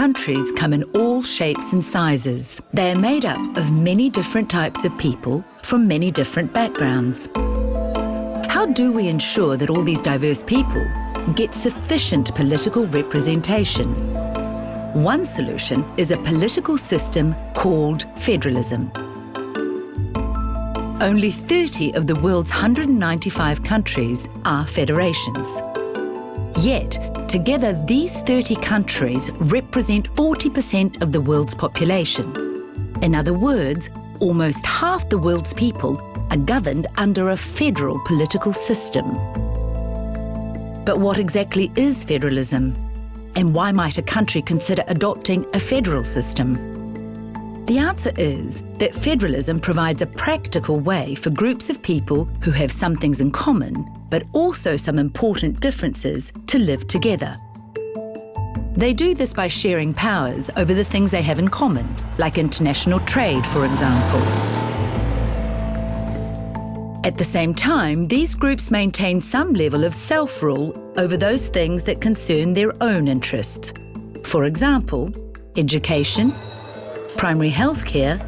countries come in all shapes and sizes. They are made up of many different types of people from many different backgrounds. How do we ensure that all these diverse people get sufficient political representation? One solution is a political system called federalism. Only 30 of the world's 195 countries are federations. Yet, together these 30 countries represent 40% of the world's population. In other words, almost half the world's people are governed under a federal political system. But what exactly is federalism? And why might a country consider adopting a federal system? The answer is that federalism provides a practical way for groups of people who have some things in common, but also some important differences, to live together. They do this by sharing powers over the things they have in common, like international trade, for example. At the same time, these groups maintain some level of self-rule over those things that concern their own interests. For example, education, primary healthcare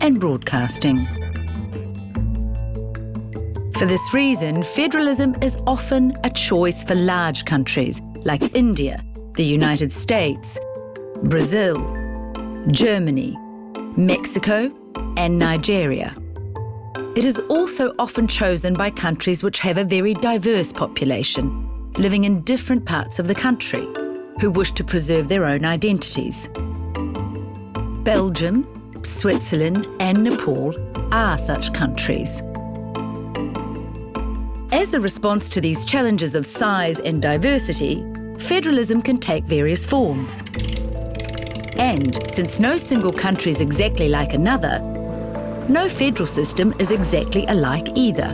and broadcasting. For this reason, federalism is often a choice for large countries like India, the United States, Brazil, Germany, Mexico and Nigeria. It is also often chosen by countries which have a very diverse population, living in different parts of the country, who wish to preserve their own identities. Belgium, Switzerland and Nepal are such countries. As a response to these challenges of size and diversity, federalism can take various forms. And since no single country is exactly like another, no federal system is exactly alike either.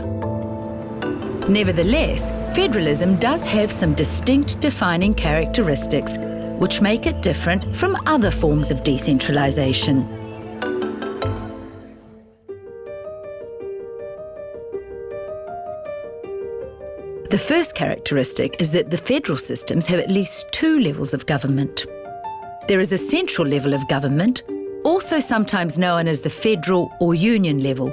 Nevertheless, federalism does have some distinct defining characteristics which make it different from other forms of decentralisation. The first characteristic is that the federal systems have at least two levels of government. There is a central level of government, also sometimes known as the federal or union level,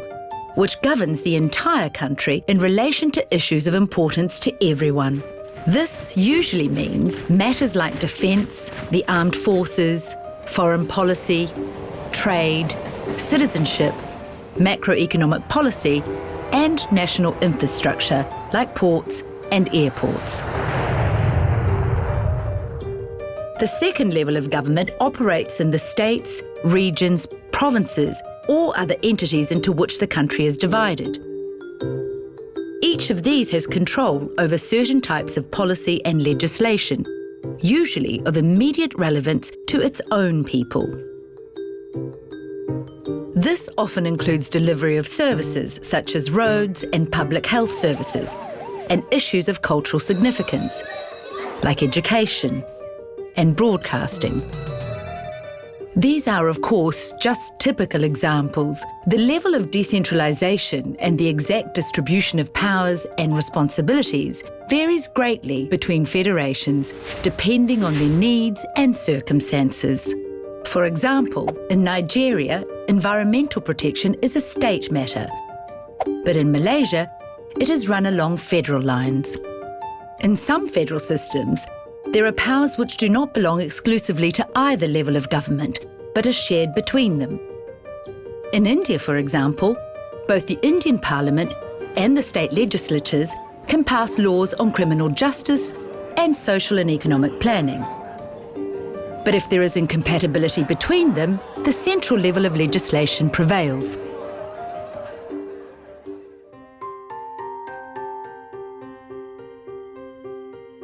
which governs the entire country in relation to issues of importance to everyone. This usually means matters like defence, the armed forces, foreign policy, trade, citizenship, macroeconomic policy and national infrastructure like ports and airports. The second level of government operates in the states, regions, provinces or other entities into which the country is divided. Each of these has control over certain types of policy and legislation, usually of immediate relevance to its own people. This often includes delivery of services such as roads and public health services, and issues of cultural significance, like education and broadcasting. These are, of course, just typical examples. The level of decentralisation and the exact distribution of powers and responsibilities varies greatly between federations, depending on their needs and circumstances. For example, in Nigeria, environmental protection is a state matter, but in Malaysia, it is run along federal lines. In some federal systems, there are powers which do not belong exclusively to either level of government, but are shared between them. In India, for example, both the Indian Parliament and the state legislatures can pass laws on criminal justice and social and economic planning. But if there is incompatibility between them, the central level of legislation prevails.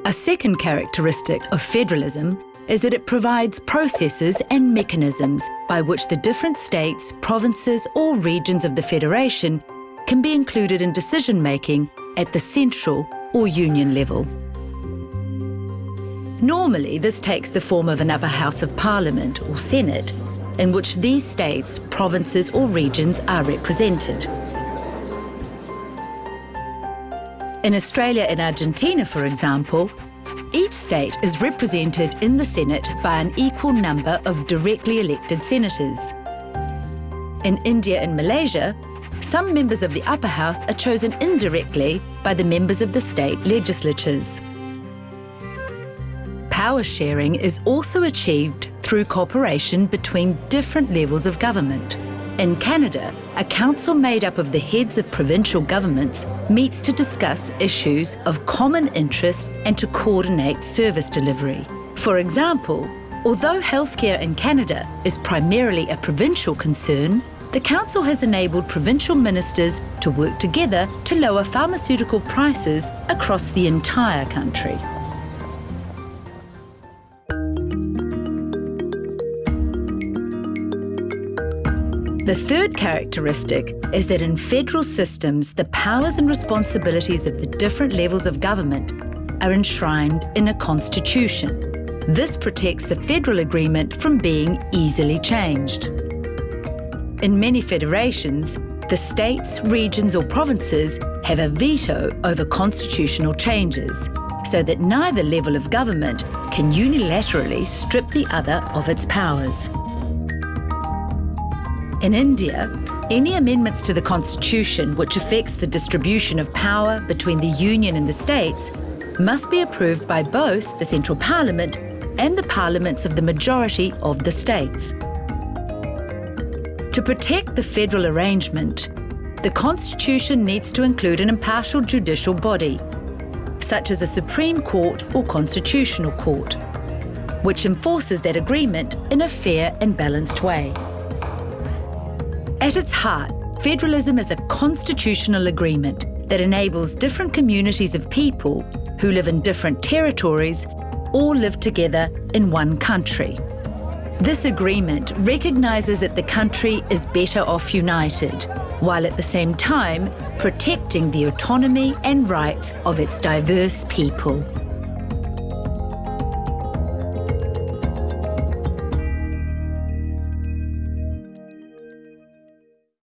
A second characteristic of federalism is that it provides processes and mechanisms by which the different states, provinces or regions of the Federation can be included in decision-making at the central or union level. Normally, this takes the form of an upper house of parliament or senate, in which these states, provinces or regions are represented. In Australia and Argentina, for example, Each state is represented in the Senate by an equal number of directly elected senators. In India and Malaysia, some members of the upper house are chosen indirectly by the members of the state legislatures. Power sharing is also achieved through cooperation between different levels of government. In Canada, a council made up of the heads of provincial governments meets to discuss issues of common interest and to coordinate service delivery. For example, although healthcare in Canada is primarily a provincial concern, the Council has enabled provincial ministers to work together to lower pharmaceutical prices across the entire country. The third characteristic is that in federal systems, the powers and responsibilities of the different levels of government are enshrined in a constitution. This protects the federal agreement from being easily changed. In many federations, the states, regions or provinces have a veto over constitutional changes, so that neither level of government can unilaterally strip the other of its powers. In India, any amendments to the constitution which affects the distribution of power between the union and the states must be approved by both the central parliament and the parliaments of the majority of the states. To protect the federal arrangement, the Constitution needs to include an impartial judicial body, such as a Supreme Court or Constitutional Court, which enforces that agreement in a fair and balanced way. At its heart, federalism is a constitutional agreement that enables different communities of people who live in different territories all live together in one country. This agreement recognises that the country is better off united, while at the same time protecting the autonomy and rights of its diverse people.